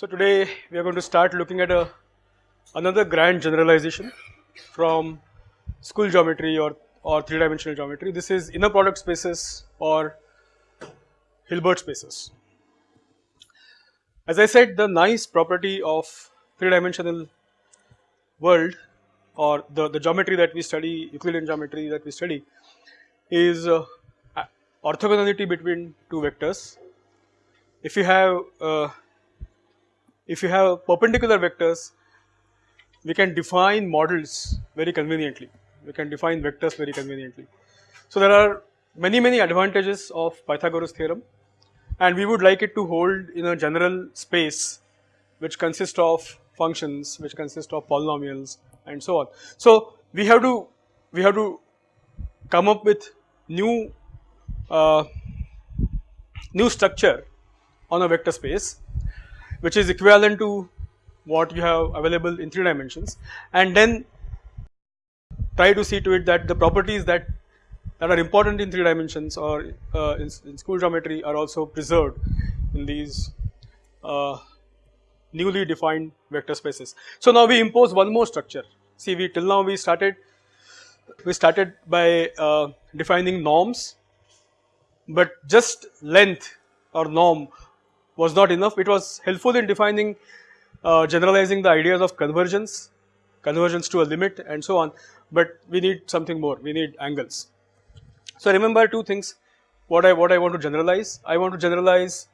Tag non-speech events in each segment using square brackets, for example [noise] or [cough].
So today we are going to start looking at a another grand generalization from school geometry or, or three dimensional geometry. This is inner product spaces or Hilbert spaces. As I said the nice property of three dimensional world or the, the geometry that we study Euclidean geometry that we study is uh, orthogonality between two vectors. If you have uh, if you have perpendicular vectors we can define models very conveniently we can define vectors very conveniently. So there are many many advantages of Pythagoras theorem and we would like it to hold in a general space which consists of functions which consist of polynomials and so on. So we have to we have to come up with new uh, new structure on a vector space which is equivalent to what you have available in 3 dimensions and then try to see to it that the properties that that are important in 3 dimensions or uh, in, in, school geometry are also preserved in these uh, newly defined vector spaces. So now we impose one more structure see we till now we started we started by uh, defining norms but just length or norm was not enough. It was helpful in defining uh, generalizing the ideas of convergence, convergence to a limit and so on, but we need something more, we need angles. So remember two things, what I, what I want to generalize, I want to generalize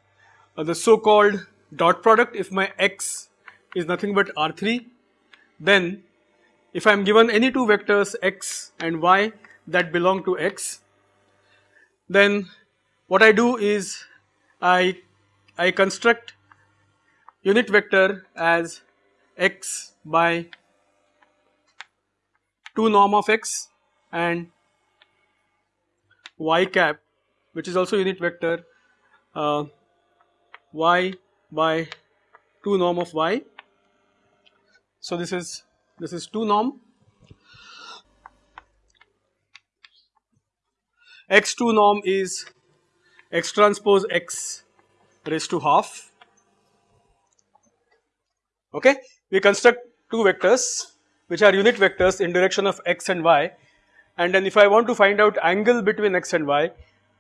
uh, the so called dot product. If my x is nothing but R3, then if I am given any two vectors x and y that belong to x, then what I do is I, I construct unit vector as x by 2 norm of x and y cap which is also unit vector uh, y by 2 norm of y. So this is this is 2 norm x2 norm is x transpose x raised to half. Okay. We construct two vectors which are unit vectors in direction of x and y. And then if I want to find out angle between x and y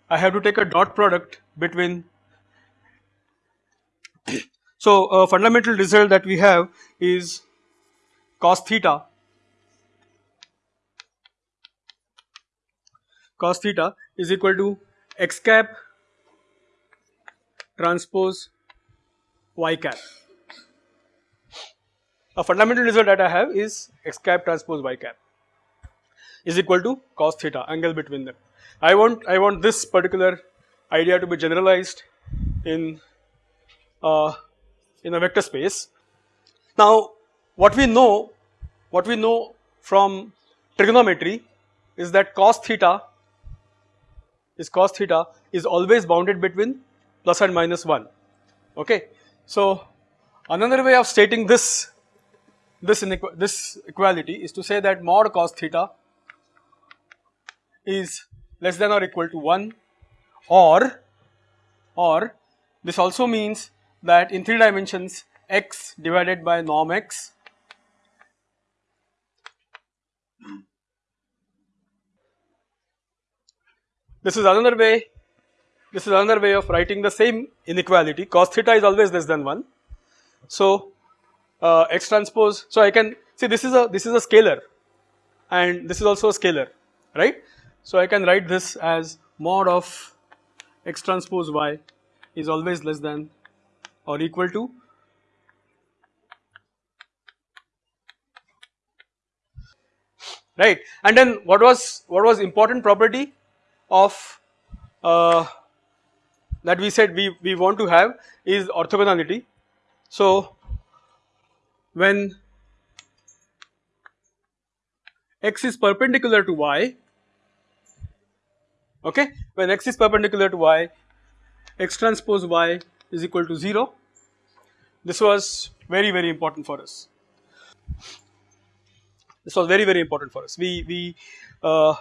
I have to take a dot product between. So a fundamental result that we have is cos theta. Cos theta is equal to x cap transpose y cap a fundamental result that I have is x cap transpose y cap is equal to cos theta angle between them. I want I want this particular idea to be generalized in uh, in a vector space. Now what we know what we know from trigonometry is that cos theta is cos theta is always bounded between plus and minus 1 okay. So another way of stating this this, this equality is to say that mod cos theta is less than or equal to 1 or or this also means that in 3 dimensions x divided by norm x this is another way this is another way of writing the same inequality cos theta is always less than 1 so uh, x transpose. So I can see this is a this is a scalar and this is also a scalar right. So I can write this as mod of x transpose y is always less than or equal to right and then what was what was important property of uh, that we said we, we want to have is orthogonality. So when x is perpendicular to y okay when x is perpendicular to y x transpose y is equal to 0 this was very very important for us. This was very very important for us. We we uh,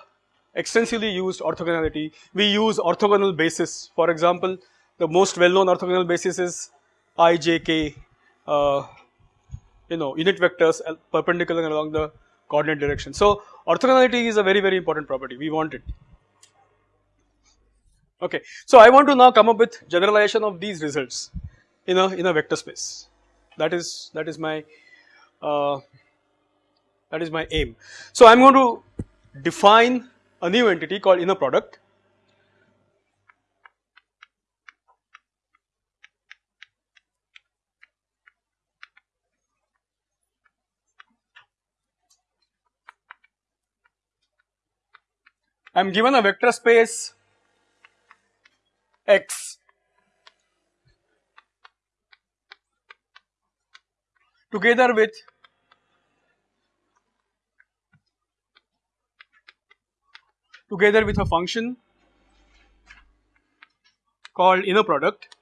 extensively used orthogonality we use orthogonal basis for example the most well known orthogonal basis is i j k uh, you know unit vectors perpendicular along the coordinate direction. So orthogonality is a very very important property we want it. Okay, so I want to now come up with generalization of these results in a in a vector space. That is that is my uh, that is my aim. So I am going to define a new entity called inner product. I am given a vector space X. Together with together with a function called inner product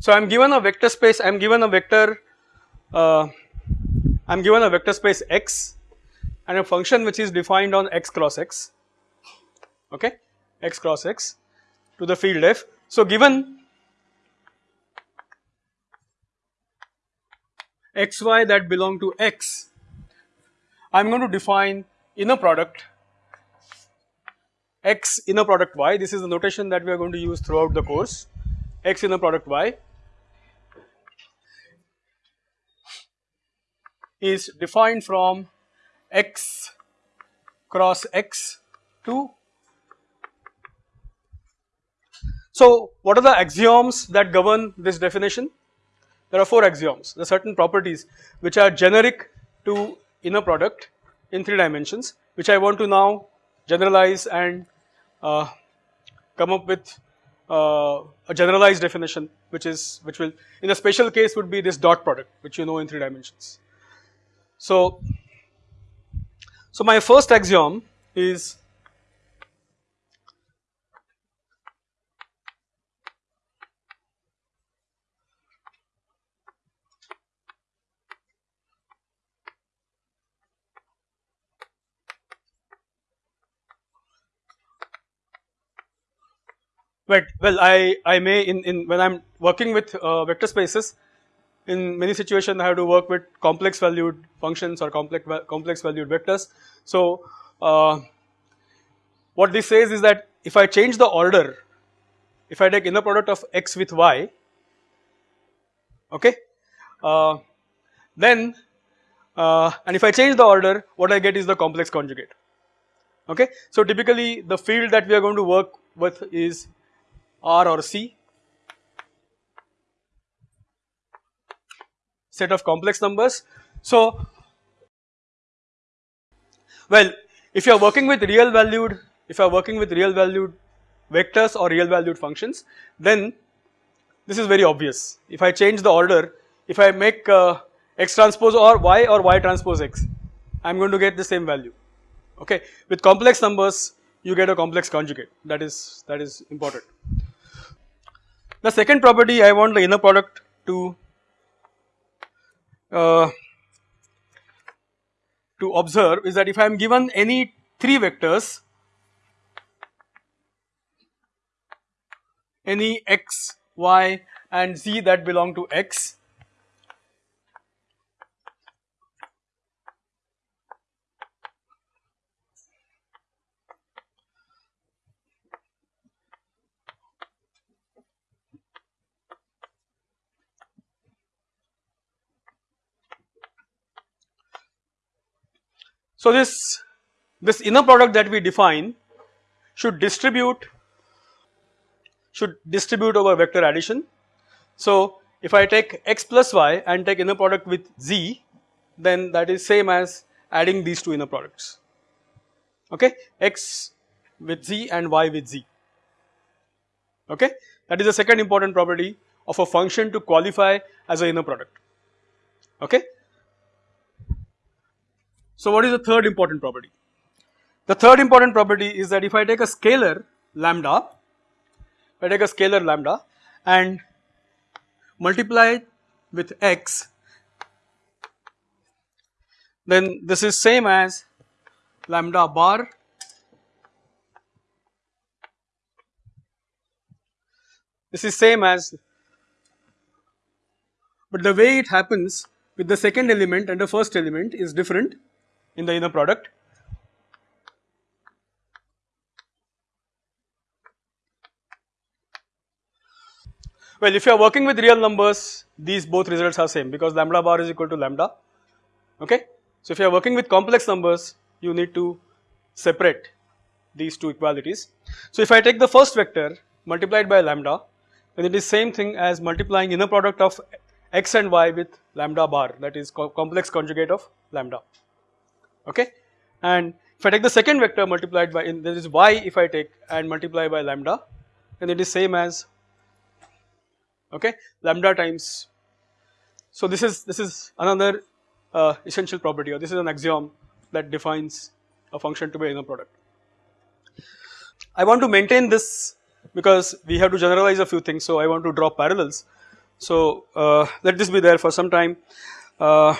So I am given a vector space, I am given a vector, uh, I am given a vector space x and a function which is defined on x cross x, okay, x cross x to the field f. So given xy that belong to x, I am going to define inner product x inner product y, this is the notation that we are going to use throughout the course, x inner product y is defined from x cross x to so what are the axioms that govern this definition there are four axioms there are certain properties which are generic to inner product in three dimensions which I want to now generalize and uh, come up with uh, a generalized definition which is which will in a special case would be this dot product which you know in three dimensions. So, so my first axiom is Right. Well, I, I may in, in when I am working with uh, vector spaces, in many situations I have to work with complex valued functions or complex complex valued vectors. So uh, what this says is that if I change the order, if I take inner product of x with y, okay, uh, then uh, and if I change the order, what I get is the complex conjugate. Okay, so typically the field that we are going to work with is R or C set of complex numbers. So, well if you are working with real valued, if you are working with real valued vectors or real valued functions then this is very obvious. If I change the order, if I make uh, x transpose or y or y transpose x, I am going to get the same value. Okay, with complex numbers you get a complex conjugate that is that is important. The second property I want the inner product to uh, to observe is that if I am given any 3 vectors any x, y and z that belong to x So this, this inner product that we define should distribute, should distribute over vector addition. So if I take x plus y and take inner product with z then that is same as adding these two inner products. Okay? X with z and y with z. Okay? That is the second important property of a function to qualify as a inner product. Okay So what is the third important property? The third important property is that if I take a scalar lambda, if I take a scalar lambda and multiply it with x, then this is same as lambda bar this is same as but the way it happens with the second element and the first element is different in the inner product. Well, if you are working with real numbers, these both results are same because lambda bar is equal to lambda, okay. So, if you are working with complex numbers, you need to separate these two equalities. So, if I take the first vector multiplied by lambda, then it is same thing as multiplying inner product of x and y with lambda bar that is co complex conjugate of lambda, okay. And if I take the second vector multiplied by in, is y if I take and multiply by lambda, then it is same as okay lambda times. So this is this is another uh, essential property or this is an axiom that defines a function to be inner product. I want to maintain this because we have to generalize a few things so I want to draw parallels. So uh, let this be there for some time. Uh,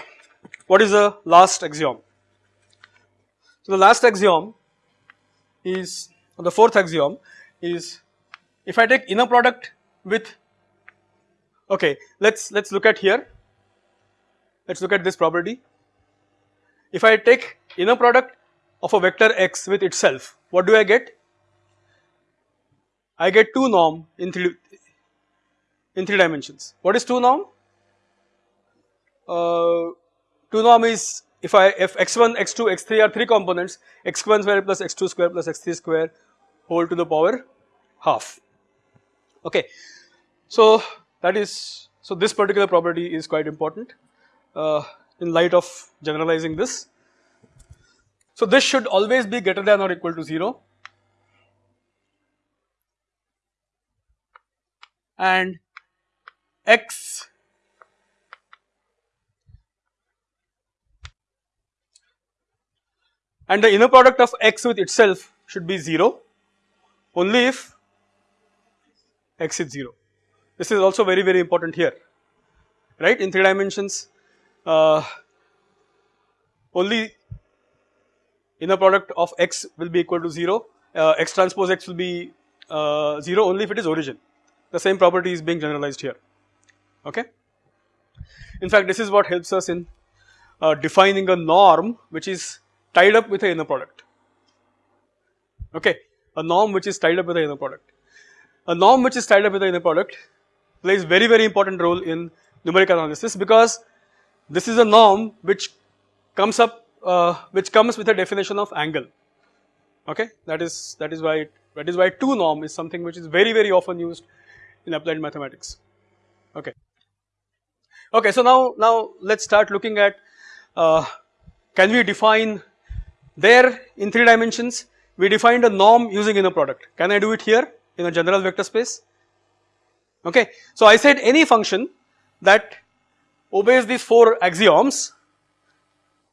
what is the last axiom? So the last axiom is the fourth axiom is if I take inner product with okay let's let's look at here. Let's look at this property. If I take inner product of a vector x with itself what do I get? I get 2 norm in 3 in 3 dimensions. What is 2 norm? Uh, 2 norm is if I if x1 x2 x3 are 3 components x1 square plus x2 square plus x3 square whole to the power half. Okay. So that is, so this particular property is quite important uh, in light of generalizing this. So this should always be greater than or equal to 0 and x and the inner product of x with itself should be 0 only if x is 0. This is also very very important here. Right? In 3 dimensions uh, only inner product of x will be equal to 0 uh, x transpose x will be uh, 0 only if it is origin. The same property is being generalized here. Okay. In fact this is what helps us in uh, defining a norm which is tied up with a inner product. Okay? A norm which is tied up with the inner product. A norm which is tied up with the inner product plays very very important role in numerical analysis because this is a norm which comes up uh, which comes with a definition of angle. Okay? That is that is why it, that is why 2 norm is something which is very very often used in applied mathematics. Okay? Okay so now now let's start looking at uh, can we define there in 3 dimensions we defined a norm using inner product can I do it here in a general vector space okay. So I said any function that obeys these 4 axioms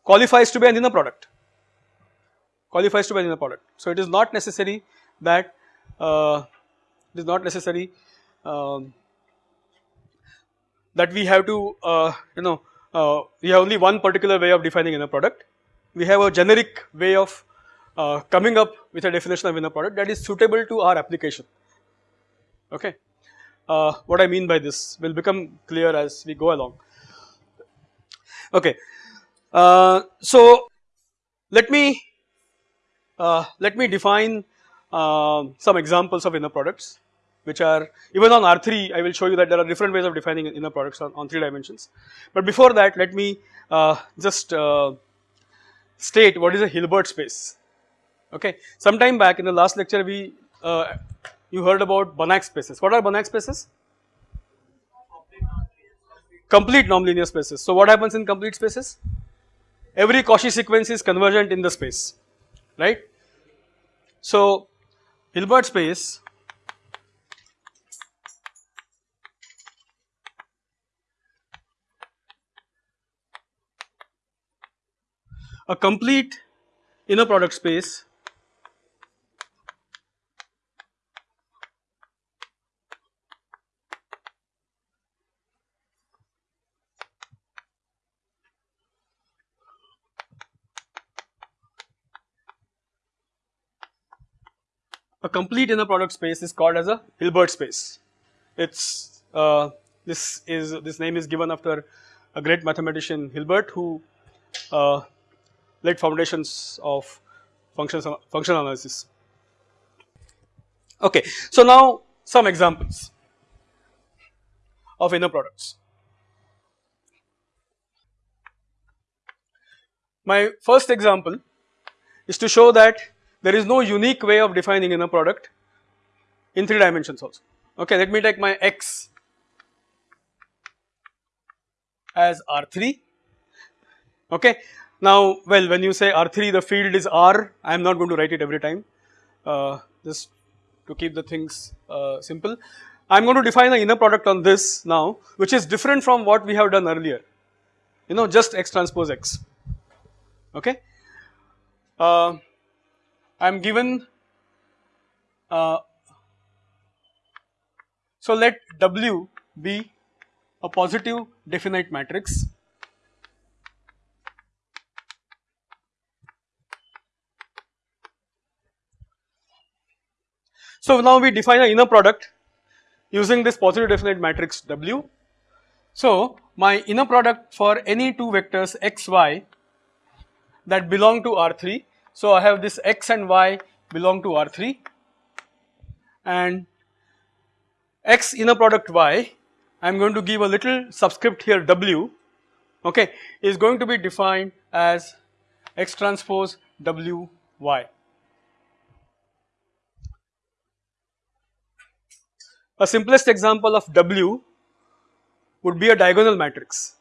qualifies to be an inner product, qualifies to be an inner product. So it is not necessary that uh, it is not necessary um, that we have to uh, you know uh, we have only one particular way of defining inner product. We have a generic way of uh, coming up with a definition of inner product that is suitable to our application okay. Uh, what I mean by this will become clear as we go along. Okay, uh, so let me uh, let me define uh, some examples of inner products which are even on R3 I will show you that there are different ways of defining inner products on, on 3 dimensions. But before that let me uh, just state what is a Hilbert space. Okay, some time back in the last lecture we uh, you heard about Banach spaces. What are Banach spaces? Complete normed linear spaces. So what happens in complete spaces? Every Cauchy sequence is convergent in the space, right? So Hilbert space a complete inner product space a complete inner product space is called as a Hilbert space. It's uh, this is this name is given after a great mathematician Hilbert who uh, laid foundations of functions functional analysis. Okay, so now some examples of inner products. My first example is to show that there is no unique way of defining inner product in 3 dimensions also. Okay, let me take my x as R3. Okay, now well when you say R3 the field is R, I am not going to write it every time uh, just to keep the things uh, simple. I am going to define the inner product on this now which is different from what we have done earlier you know just x transpose x okay. Uh, I am given uh, so let W be a positive definite matrix So now we define an inner product using this positive definite matrix W. So my inner product for any two vectors x y that belong to R3 so I have this x and y belong to R3 and x inner product y I am going to give a little subscript here w okay is going to be defined as x transpose w y. A simplest example of w would be a diagonal matrix.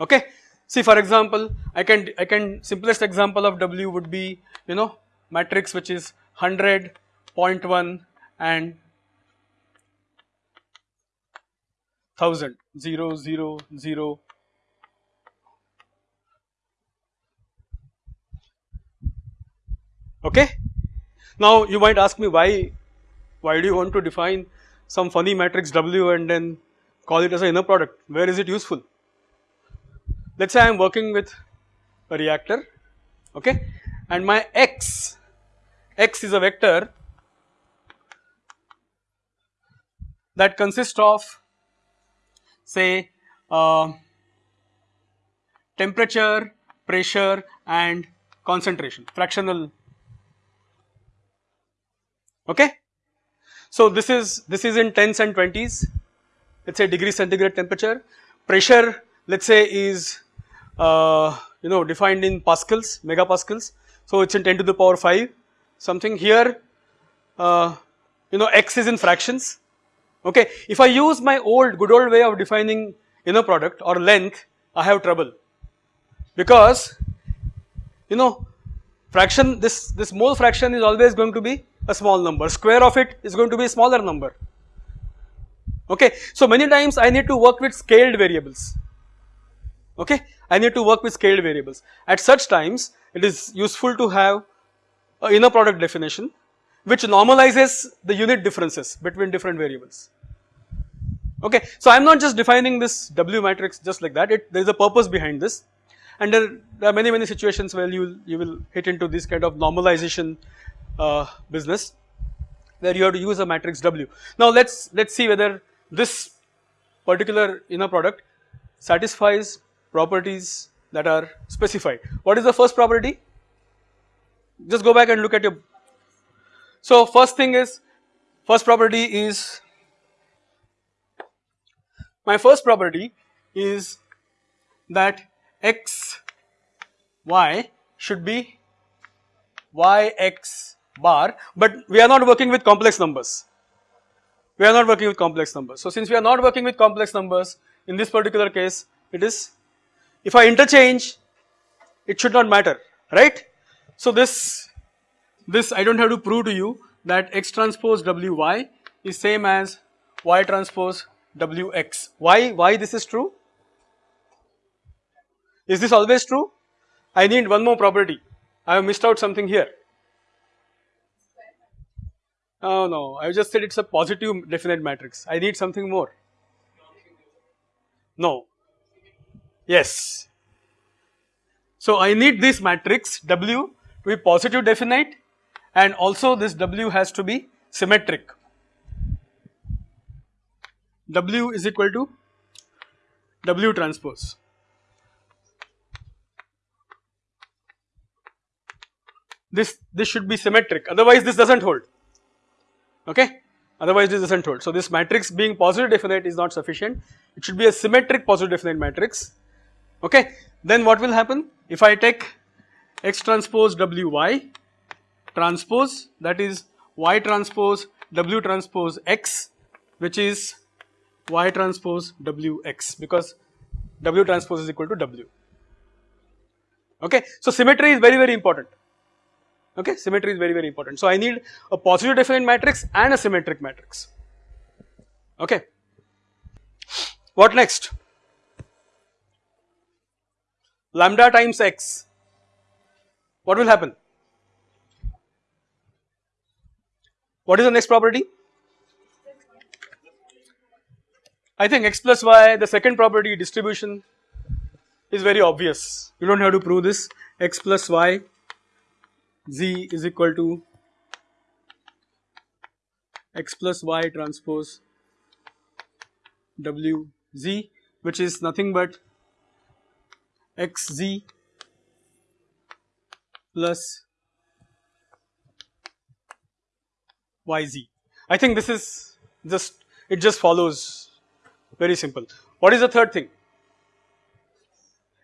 Okay? See for example, I can I can simplest example of W would be you know matrix which is 100, 0.1 and 1000 0 0 0 okay? Now you might ask me why why do you want to define some funny matrix w and then call it as an inner product. Where is it useful? Let us say I am working with a reactor okay? And my x, x is a vector that consists of say uh, temperature, pressure and concentration fractional okay. So this is this is in tens and twenties. Let us say degree centigrade temperature. Pressure let us say is uh, you know defined in pascals megapascals. So it's in 10 to the power 5 something here uh, you know x is in fractions. Okay if I use my old good old way of defining inner product or length I have trouble. Because you know fraction this this mole fraction is always going to be a small number. Square of it is going to be a smaller number. Okay? So many times I need to work with scaled variables. Okay? I need to work with scaled variables. At such times it is useful to have a inner product definition which normalizes the unit differences between different variables. Okay, so I am not just defining this W matrix just like that, it, there is a purpose behind this. And there, there, are many many situations where you you will hit into this kind of normalization uh, business where you have to use a matrix W. Now let's let's see whether this particular inner product satisfies properties that are specified. What is the first property? Just go back and look at your. So first thing is, first property is, my first property is that x y should be y x bar but we are not working with complex numbers. We are not working with complex numbers. So since we are not working with complex numbers in this particular case it is if I interchange it should not matter right. So this, this I do not have to prove to you that x transpose wy is same as y transpose wx. Why, why this is true? Is this always true? I need one more property. I have missed out something here. Oh no, I just said it's a positive definite matrix. I need something more. No. Yes. So I need this matrix W to be positive definite and also this W has to be symmetric. W is equal to W transpose. This, this should be symmetric otherwise this does not hold okay otherwise not hold. So this matrix being positive definite is not sufficient it should be a symmetric positive definite matrix okay. Then what will happen if I take x transpose wy transpose that is y transpose w transpose x which is y transpose wx because w transpose is equal to w okay. So symmetry is very very important okay symmetry is very very important. So I need a positive definite matrix and a symmetric matrix okay. What next? Lambda times x what will happen? What is the next property? I think x plus y the second property distribution is very obvious you do not have to prove this x plus y z is equal to x plus y transpose w z which is nothing but x z plus y z. I think this is just it just follows very simple. What is the third thing?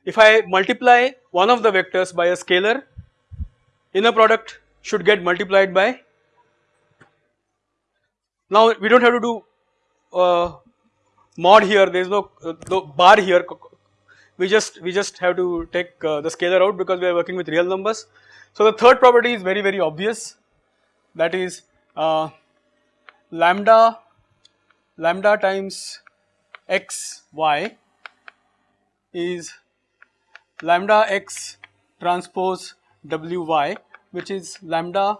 If I multiply one of the vectors by a scalar inner product should get multiplied by. Now we do not have to do uh, mod here. There is no, uh, bar here. We just we just have to take uh, the scalar out because we are working with real numbers. So the third property is very very obvious. That is uh, lambda lambda times x y is lambda x transpose w y which is lambda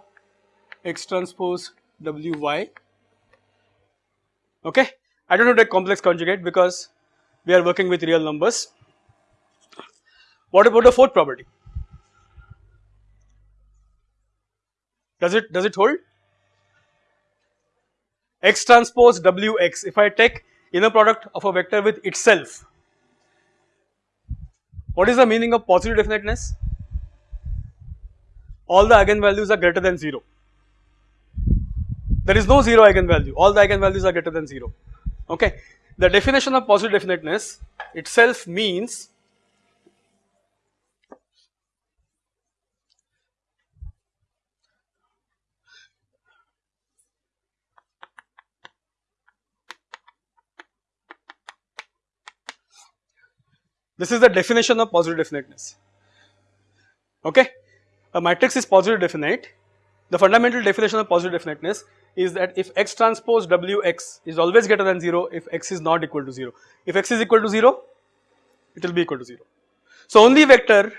x transpose w y okay. I do not take complex conjugate because we are working with real numbers. What about the fourth property? Does it does it hold? x transpose w x if I take inner product of a vector with itself what is the meaning of positive definiteness? All the eigenvalues are greater than 0. There is no 0 eigenvalue, all the eigenvalues are greater than 0, okay. The definition of positive definiteness itself means this is the definition of positive definiteness, okay a matrix is positive definite, the fundamental definition of positive definiteness is that if x transpose wx is always greater than 0 if x is not equal to 0. If x is equal to 0, it will be equal to 0. So only vector,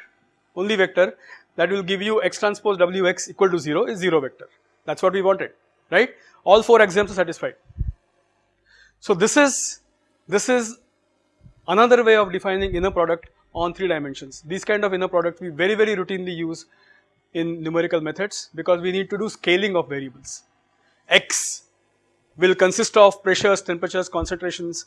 only vector that will give you x transpose wx equal to 0 is 0 vector. That is what we wanted, right. All 4 axioms are satisfied. So this is, this is another way of defining inner product on 3 dimensions. These kind of inner product we very very routinely use in numerical methods because we need to do scaling of variables. X will consist of pressures, temperatures, concentrations,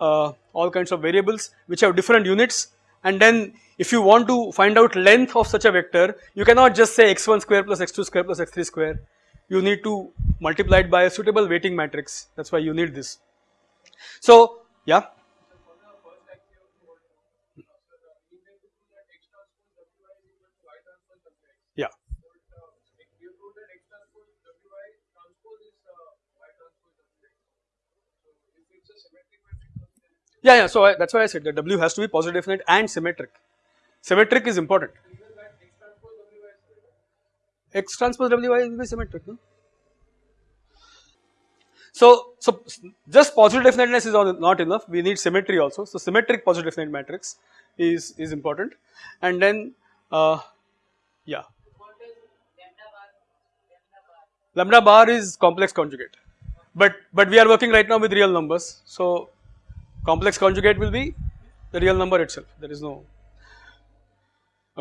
uh, all kinds of variables which have different units and then if you want to find out length of such a vector you cannot just say x1 square plus x2 square plus x3 square you need to multiply it by a suitable weighting matrix that is why you need this. So yeah Yeah, yeah. So I, that's why I said that W has to be positive definite and symmetric. Symmetric is important. X transpose W y will be symmetric. No? So, so just positive definiteness is not enough. We need symmetry also. So symmetric positive definite matrix is is important, and then Uh, yeah. Lambda bar is complex conjugate, but but we are working right now with real numbers. So complex conjugate will be the real number itself. There is no.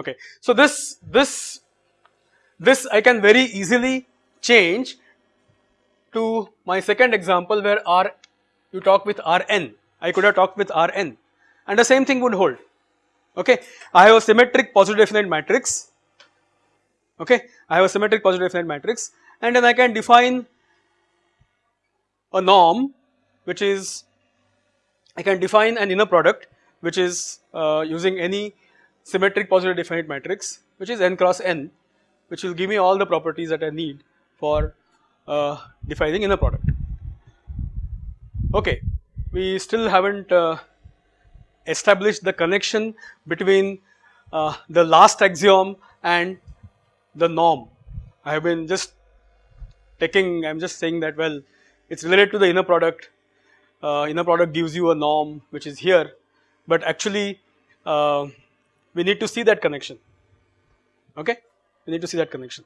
Okay. So this this this I can very easily change to my second example where R you talk with Rn. I could have talked with Rn and the same thing would hold. Okay. I have a symmetric positive definite matrix. Okay. I have a symmetric positive definite matrix and then I can define a norm which is I can define an inner product which is uh, using any symmetric positive definite matrix which is n cross n which will give me all the properties that I need for uh, defining inner product. Okay, we still haven't uh, established the connection between uh, the last axiom and the norm. I have been just taking, I am just saying that well it is related to the inner product, inner product gives you a norm which is here, but actually uh, we need to see that connection, okay, we need to see that connection.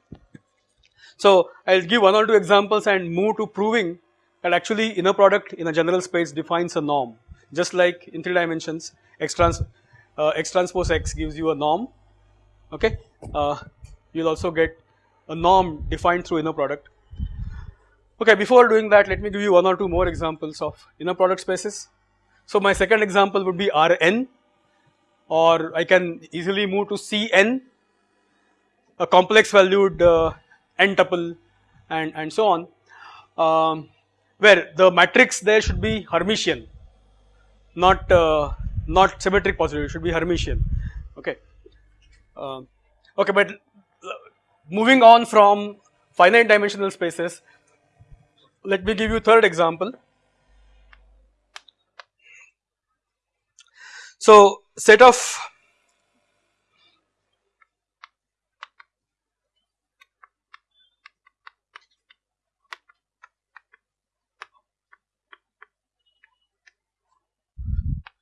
So I will give one or two examples and move to proving that actually inner product in a general space defines a norm. Just like in 3 dimensions x trans uh, x transpose x gives you a norm. Okay? Uh, you will also get a norm defined through inner product Okay, before doing that, let me give you one or two more examples of inner product spaces. So my second example would be Rn or I can easily move to Cn, a complex valued uh, n tuple and, and so on, um, where the matrix there should be Hermitian, not uh, not symmetric positive, it should be Hermitian, okay. Uh, okay, but moving on from finite dimensional spaces, let me give you third example. So set of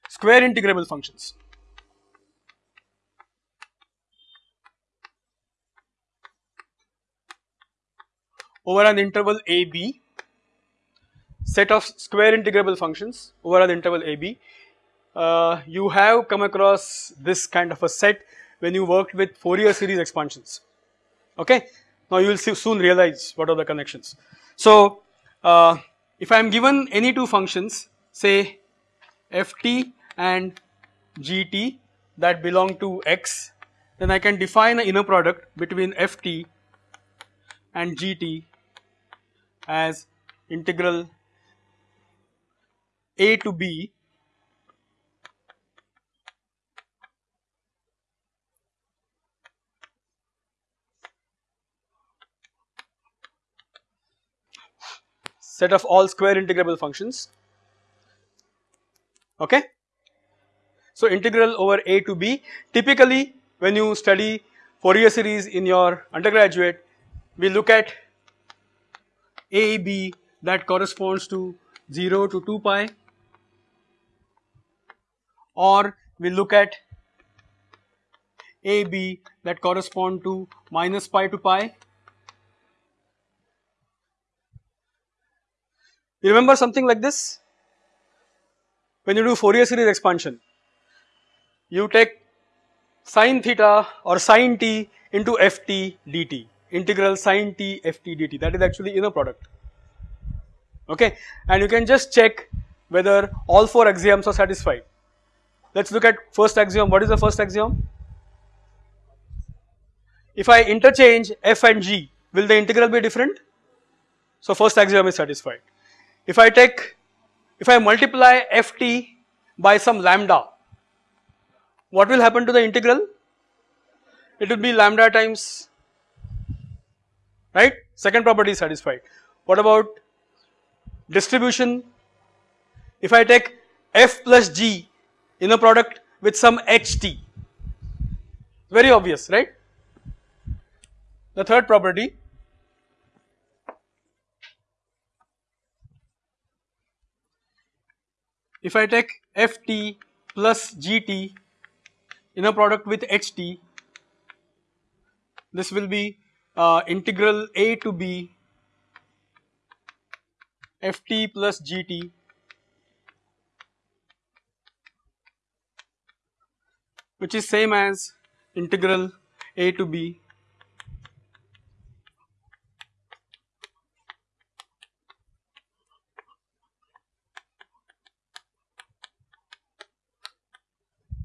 square integrable functions. over an interval a b set of square integrable functions over an interval AB. Uh, you have come across this kind of a set when you worked with Fourier series expansions, okay. Now you will soon realize what are the connections. So uh, if I am given any two functions say ft and gt that belong to x then I can define an inner product between ft and gt as integral a to B. Set of all square integrable functions. Okay. So integral over a to b. Typically when you study Fourier series in your undergraduate we look at a b that corresponds to 0 to 2 pi or we look at AB that correspond to minus pi to pi. You remember something like this? When you do Fourier series expansion, you take sine theta or sine t into ft dt, integral sine t ft dt that is actually inner product okay and you can just check whether all four axioms are satisfied. Let us look at first axiom. What is the first axiom? If I interchange f and g, will the integral be different? So first axiom is satisfied. If I take, if I multiply ft by some lambda, what will happen to the integral? It will be lambda times, right? Second property is satisfied. What about distribution? If I take f plus g inner product with some ht very obvious right. The third property if I take ft plus gt inner product with ht this will be uh, integral a to b ft plus gt which is same as integral a to b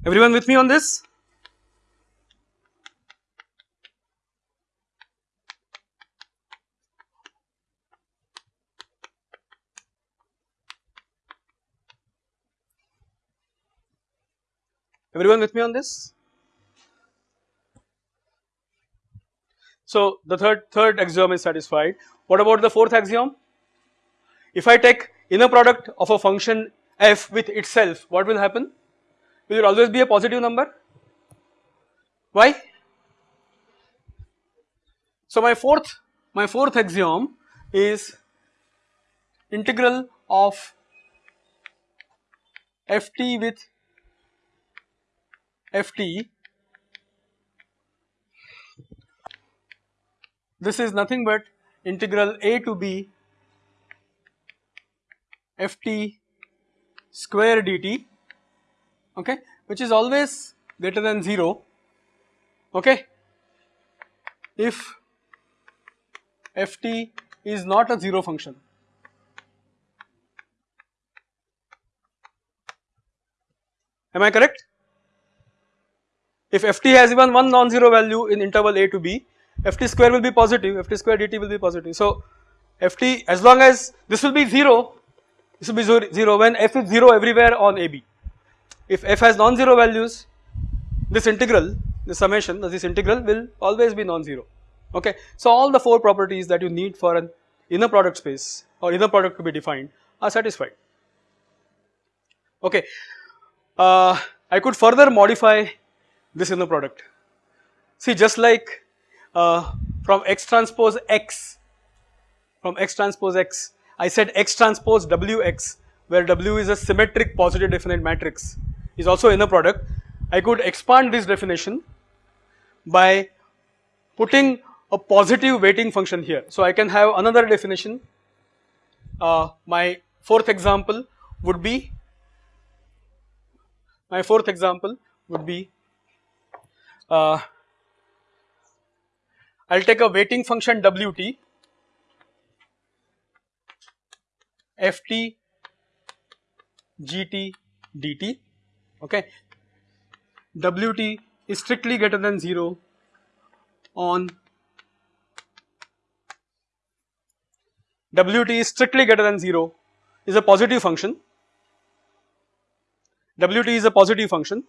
Everyone with me on this? Everyone with me on this? So the third third axiom is satisfied. What about the fourth axiom? If I take inner product of a function f with itself, what will happen? Will it always be a positive number? Why? So my fourth my fourth axiom is integral of ft with ft this is nothing but integral a to b ft square dt okay which is always greater than 0 okay. If ft is not a 0 function am I correct if ft has even one non-zero value in interval a to b, ft square will be positive, ft square dt will be positive. So ft as long as this will be 0, this will be 0 when f is 0 everywhere on ab. If f has non-zero values, this integral, the summation of this integral will always be non-zero, okay. So all the four properties that you need for an inner product space or inner product to be defined are satisfied, okay. Uh, I could further modify this inner product. See just like uh, from x transpose x, from x transpose x, I said x transpose wx where w is a symmetric positive definite matrix is also inner product. I could expand this definition by putting a positive weighting function here. So I can have another definition, uh, my fourth example would be, my fourth example would be uh, I will take a weighting function Wt Ft Gt dt okay. Wt is strictly greater than 0 on Wt is strictly greater than 0 is a positive function. Wt is a positive function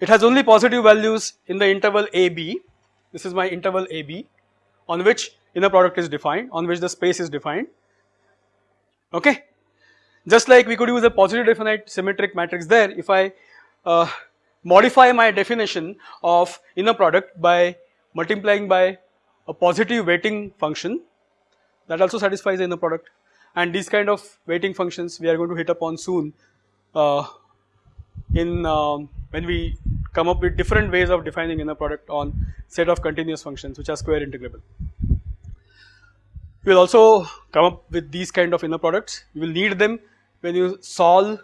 it has only positive values in the interval AB, this is my interval AB on which inner product is defined, on which the space is defined, okay. Just like we could use a positive definite symmetric matrix there, if I uh, modify my definition of inner product by multiplying by a positive weighting function that also satisfies the inner product. And these kind of weighting functions we are going to hit upon soon uh, in um, when we come up with different ways of defining inner product on set of continuous functions which are square integrable. We will also come up with these kind of inner products, you will need them when you solve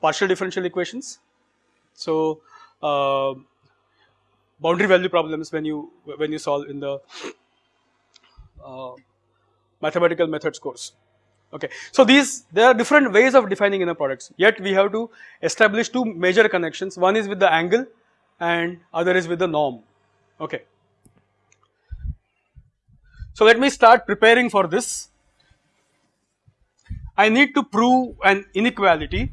partial differential equations. So, uh, boundary value problems when you when you solve in the uh, mathematical methods course. Okay. So these there are different ways of defining inner products yet we have to establish two major connections one is with the angle and other is with the norm. Okay. So let me start preparing for this. I need to prove an inequality.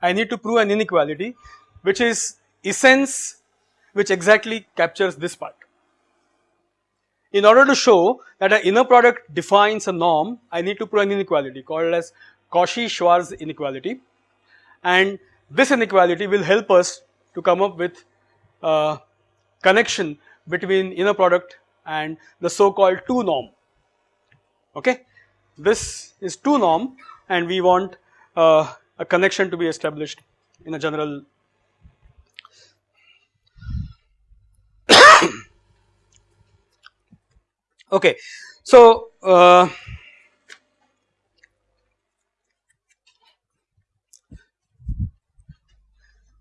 I need to prove an inequality which is essence which exactly captures this part. In order to show that an inner product defines a norm, I need to prove an inequality called as Cauchy-Schwarz inequality and this inequality will help us to come up with a connection between inner product and the so called 2 norm, okay. This is 2 norm and we want uh, a connection to be established in a general Okay, so uh,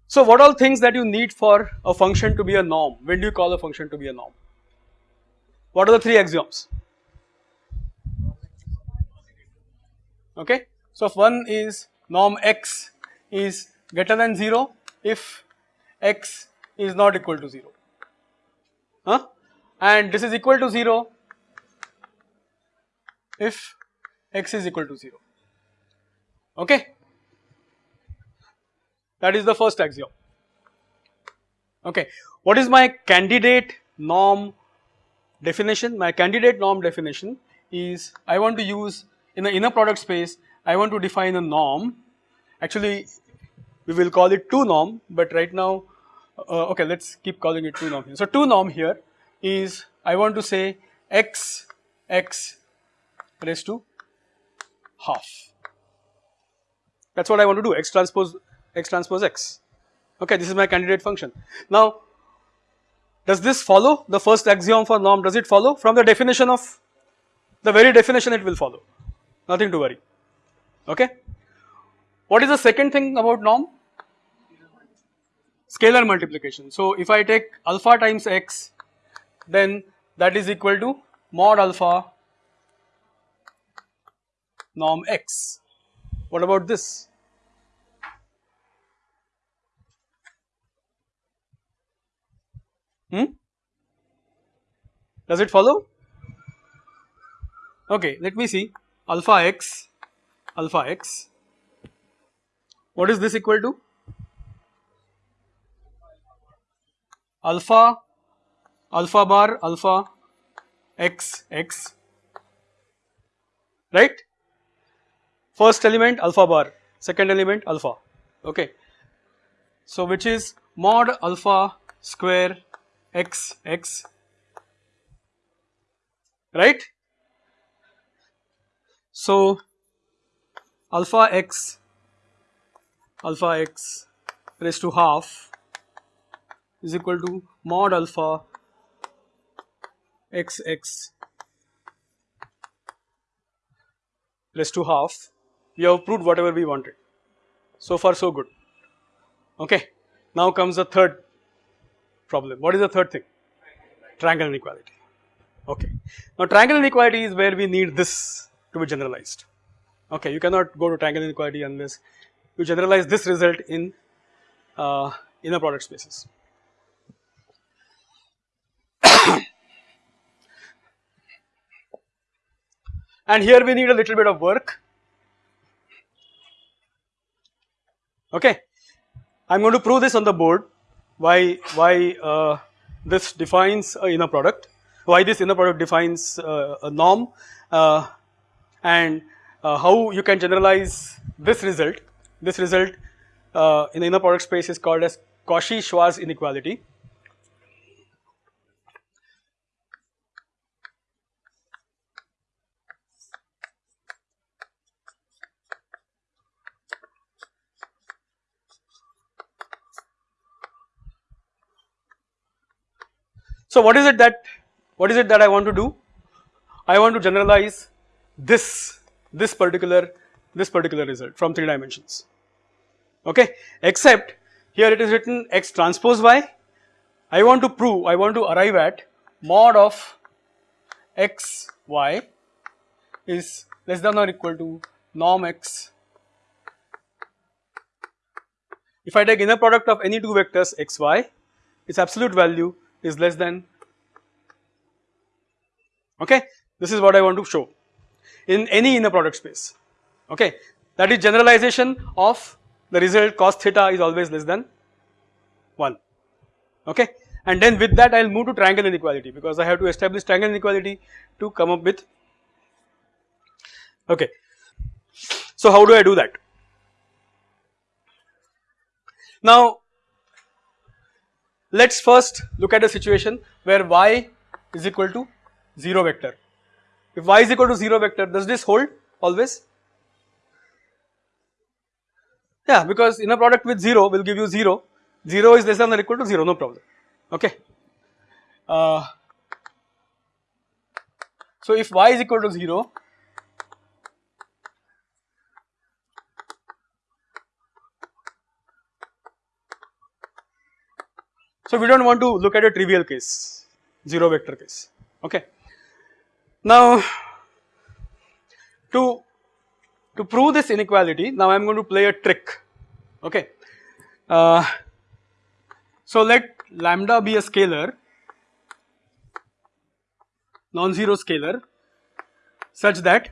so what all things that you need for a function to be a norm? When do you call a function to be a norm? What are the three axioms? Okay, so if one is norm x is greater than 0 if x is not equal to 0 huh? and this is equal to 0 if x is equal to 0 okay? That is the first axiom. Okay. What is my candidate norm definition? My candidate norm definition is I want to use in the inner product space I want to define a norm. Actually we will call it 2 norm but right now uh, okay let us keep calling it 2 norm here. So 2 norm here is I want to say x x raised to half that is what I want to do x transpose x transpose x okay this is my candidate function. Now does this follow the first axiom for norm does it follow from the definition of the very definition it will follow nothing to worry okay. What is the second thing about norm? Scalar multiplication. So if I take alpha times x then that is equal to mod alpha norm x. What about this? Hmm? Does it follow? Okay, let me see alpha x, alpha x. What is this equal to? Alpha, alpha bar, alpha x, x, right? First element alpha bar, second element alpha, okay. So which is mod alpha square x, x, right? So, alpha x alpha x raised to half is equal to mod alpha x x raised to half we have proved whatever we wanted. So far so good. Okay. Now comes the third problem. What is the third thing? Triangle inequality. Okay. Now triangle inequality is where we need this to be generalized. Okay, you cannot go to triangle inequality unless you generalize this result in uh, inner product spaces. [coughs] and here we need a little bit of work. Okay, I am going to prove this on the board why why uh, this defines a inner product, why this inner product defines uh, a norm uh, and uh, how you can generalize this result. This result uh, in the inner product space is called as Cauchy-Schwarz inequality. So what is it that what is it that I want to do? I want to generalize this this particular this particular result from 3 dimensions. Okay? Except here it is written x transpose y. I want to prove I want to arrive at mod of x y is less than or equal to norm x. If I take inner product of any two vectors x y its absolute value is less than. Okay? This is what I want to show. In any inner product space. Okay? That is generalization of the result cos theta is always less than 1 okay? And then with that I will move to triangle inequality because I have to establish triangle inequality to come up with. Okay. So how do I do that? Now let us first look at a situation where y is equal to 0 vector if y is equal to 0 vector does this hold always? Yeah because inner product with 0 will give you 0, 0 is less than or equal to 0 no problem okay. Uh, So if y is equal to 0, so we do not want to look at a trivial case, 0 vector case, okay. Now to, to prove this inequality, now I am going to play a trick, okay. Uh, so let lambda be a scalar non-zero scalar such that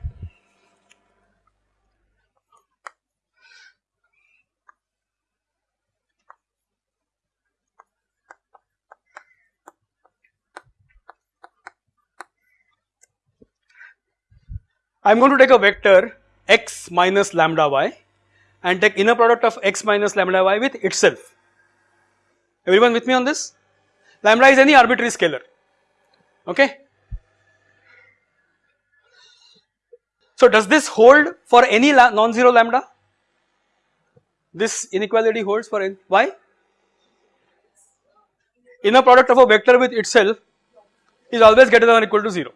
I am going to take a vector x minus lambda y and take inner product of x minus lambda y with itself. Everyone with me on this? Lambda is any arbitrary scalar, okay. So does this hold for any non-zero lambda? This inequality holds for n, why? Inner product of a vector with itself is always greater than or equal to 0,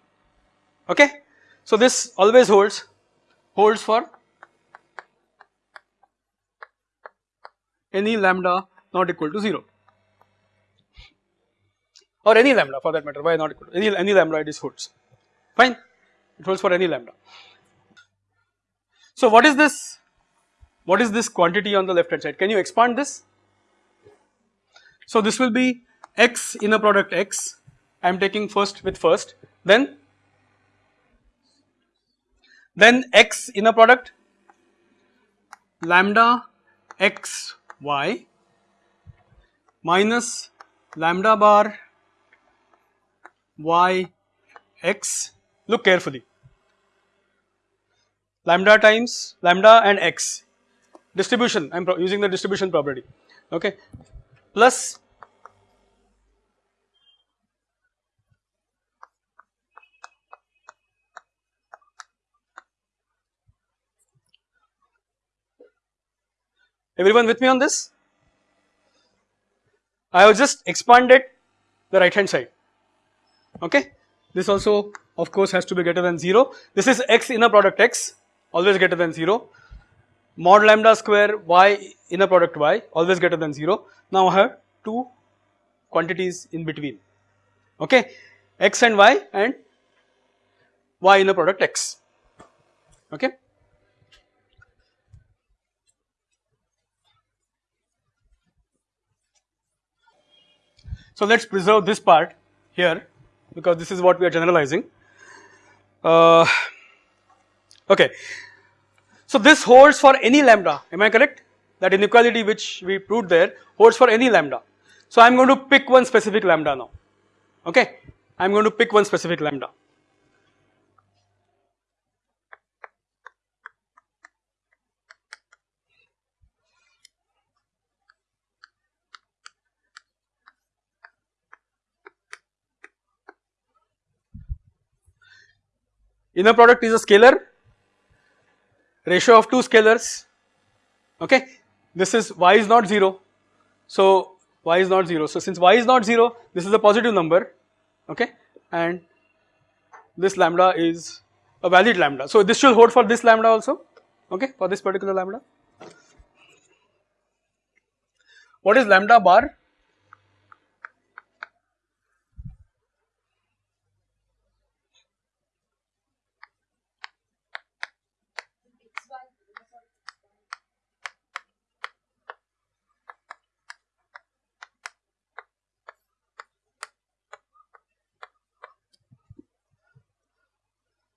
okay. So this always holds, holds for any lambda not equal to 0 or any lambda for that matter, why not equal to any, any lambda it is holds, fine, it holds for any lambda. So what is this? What is this quantity on the left hand side? Can you expand this? So this will be x inner product x, I am taking first with first, then then x inner product? Lambda x y minus lambda bar y x. Look carefully. Lambda times lambda and x. Distribution. I am using the distribution property. Okay. Plus everyone with me on this? I have just expanded the right hand side. Okay? This also of course has to be greater than 0 this is x inner product x always greater than 0 mod lambda square y inner product y always greater than 0 now I have two quantities in between. Okay? X and y and y inner product x. Okay so let us preserve this part here because this is what we are generalizing uh, okay so this holds for any lambda, am I correct? That inequality which we proved there holds for any lambda. So I am going to pick one specific lambda now, okay. I am going to pick one specific lambda. Inner product is a scalar. Ratio of two scalars. Okay? This is y is not 0 so y is not 0 so since y is not 0 this is a positive number. Okay? And this lambda is a valid lambda. So this should hold for this lambda also. Okay? For this particular lambda. What is lambda bar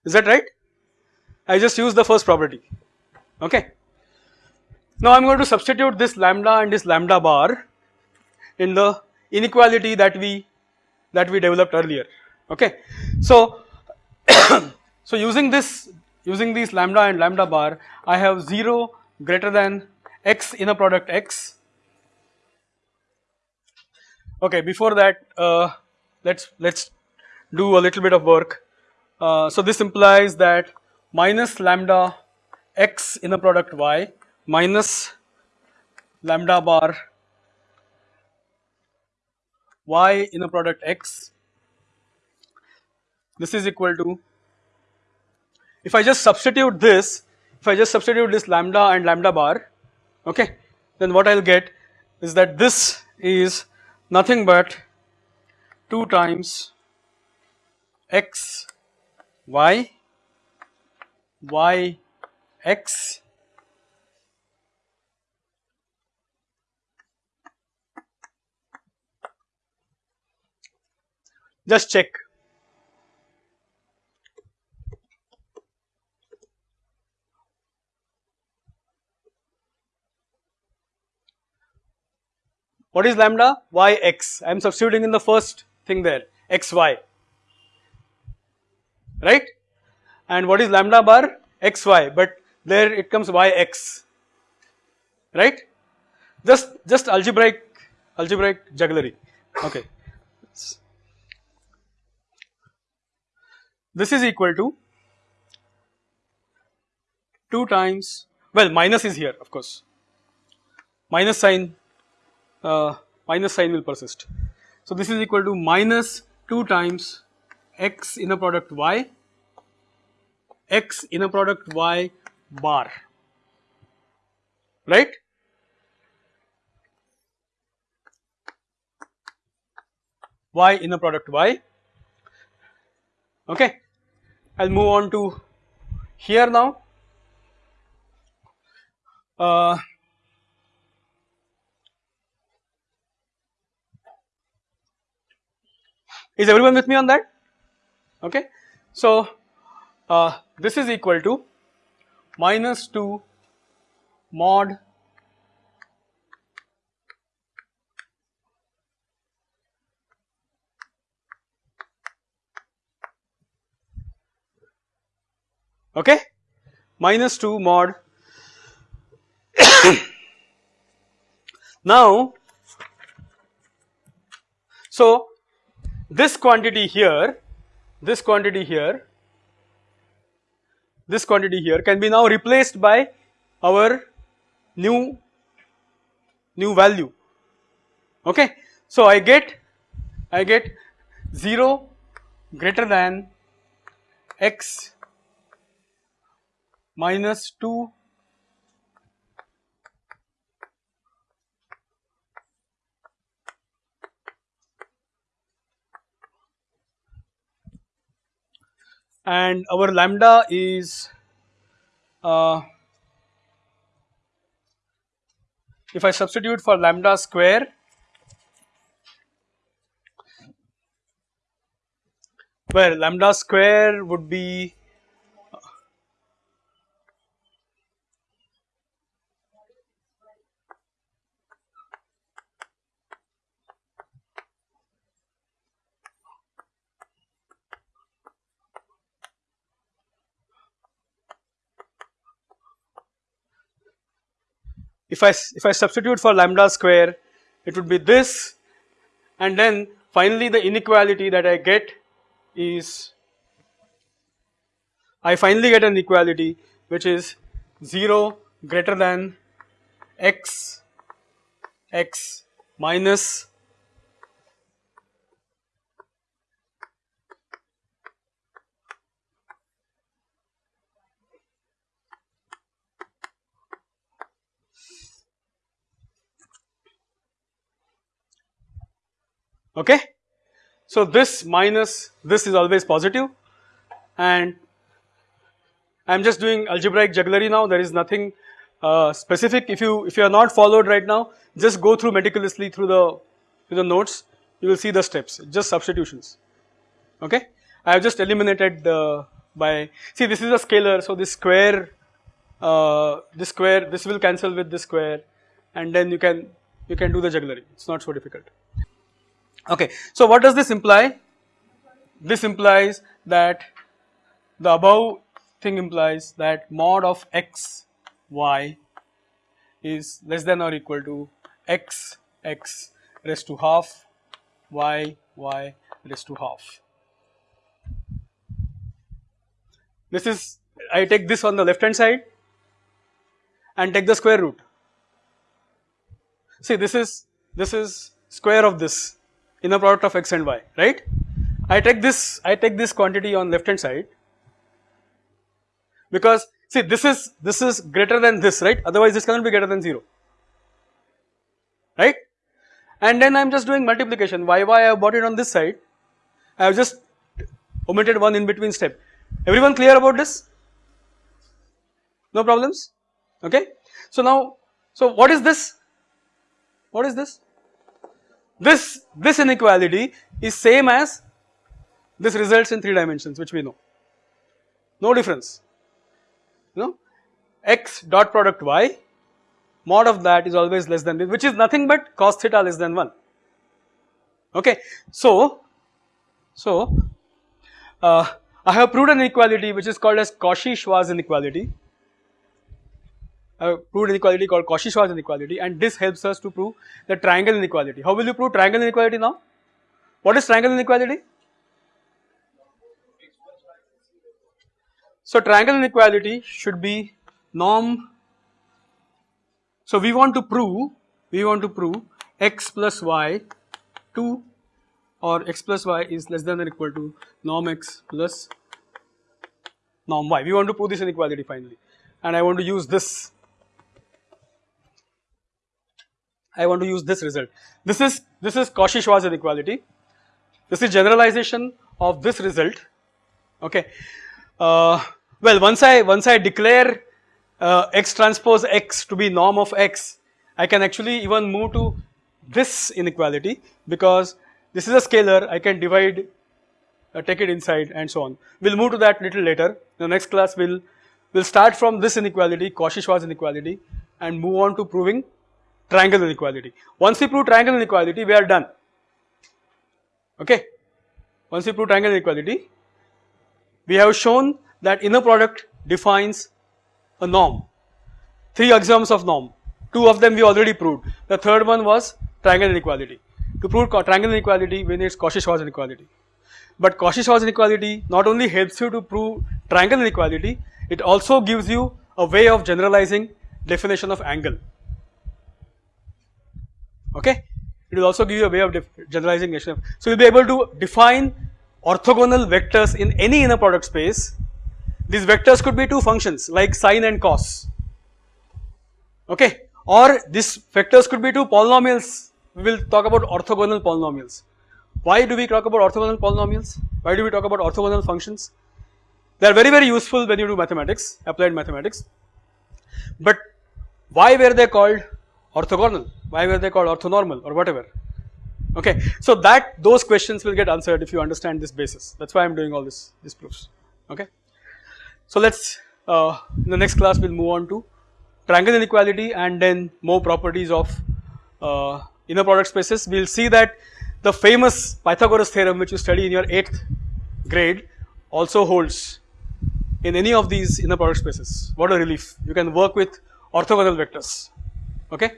is that right? I just use the first property okay. Now I am going to substitute this lambda and this lambda bar in the inequality that we that we developed earlier okay. So [coughs] so using this using these lambda and lambda bar I have 0 greater than x inner product x okay before that uh, let's let's do a little bit of work uh, so this implies that minus lambda x inner product y minus lambda bar y inner product x this is equal to if I just substitute this, if I just substitute this lambda and lambda bar, okay, then what I will get is that this is nothing but 2 times x y? Y x? Just check. What is lambda? y x. I am substituting in the first thing there, xy. Right? And what is lambda bar? xy, but there it comes yx. Right? Just just algebraic algebraic jugglery. Okay. This is equal to 2 times well minus is here of course minus sign uh, minus sign will persist. So, this is equal to minus 2 times x inner product y. X inner product y bar. Right? Y inner product y. Okay. I'll move on to here now. Uh, Is everyone with me on that? Okay. So, uh, this is equal to minus 2 mod okay minus 2 mod [coughs] now so this quantity here, this quantity here, this quantity here can be now replaced by our new new value. Okay? So i get i get 0 greater than x minus 2 and our lambda is uh, if I substitute for lambda square where lambda square would be if I if I substitute for lambda square it would be this. And then finally the inequality that I get is I finally get an equality which is 0 greater than x x minus okay. So, this minus this is always positive. And I am just doing algebraic jugglery now. There is nothing uh, specific. If you if you are not followed right now just go through meticulously through the through the notes. You will see the steps. Just substitutions. Okay. I have just eliminated the by see this is a scalar. So this square uh, this square this will cancel with this square. And then you can you can do the jugglery. It is not so difficult. Okay. So, what does this imply? This implies that the above thing implies that mod of x y is less than or equal to x x raised to half y y raised to half. This is I take this on the left hand side and take the square root. See this is this is square of this inner product of x and y, right. I take this, I take this quantity on left hand side. Because see this is this is greater than this right? Otherwise this cannot be greater than 0 right? And then I am just doing multiplication. Why why I have brought it on this side. I have just omitted one in between step. Everyone clear about this? No problems? Okay. So now so what is this? What is this this this inequality is same as this results in 3 dimensions which we know. No difference. You know x dot product y mod of that is always less than this which is nothing but cos theta less than 1 okay so so uh, I have proved an inequality which is called as Cauchy-Schwarz inequality Uh, Have proved inequality called Cauchy-Schwarz inequality and this helps us to prove the triangle inequality how will you prove triangle inequality now what is triangle inequality So triangle inequality should be norm. So we want to prove, we want to prove x plus y 2 or x plus y is less than or equal to norm x plus norm y. We want to prove this inequality finally and I want to use this, I want to use this result. This is, this is Cauchy-Schwarz inequality. This is generalization of this result, okay. Uh, well, once I once I declare uh, x transpose x to be norm of x, I can actually even move to this inequality because this is a scalar. I can divide, uh, take it inside, and so on. We'll move to that little later. The next class will will start from this inequality, Cauchy-Schwarz inequality, and move on to proving triangle inequality. Once we prove triangle inequality, we are done. Okay. Once we prove triangle inequality, we have shown that inner product defines a norm, three axioms of norm, two of them we already proved, the third one was triangle inequality. To prove triangle inequality we need Cauchy-Schwarz inequality. But Cauchy-Schwarz inequality not only helps you to prove triangle inequality, it also gives you a way of generalizing definition of angle. Okay, it will also give you a way of generalizing. So you will be able to define orthogonal vectors in any inner product space these vectors could be two functions like sine and cos, okay, or these vectors could be two polynomials. We will talk about orthogonal polynomials. Why do we talk about orthogonal polynomials? Why do we talk about orthogonal functions? They are very very useful when you do mathematics, applied mathematics. But why were they called orthogonal? Why were they called orthonormal or whatever? Okay, so that those questions will get answered if you understand this basis. That's why I'm doing all this these proofs. Okay. So let's uh, in the next class we'll move on to triangle inequality and then more properties of uh, inner product spaces. We'll see that the famous Pythagoras theorem which you study in your 8th grade also holds in any of these inner product spaces. What a relief. You can work with orthogonal vectors. Okay.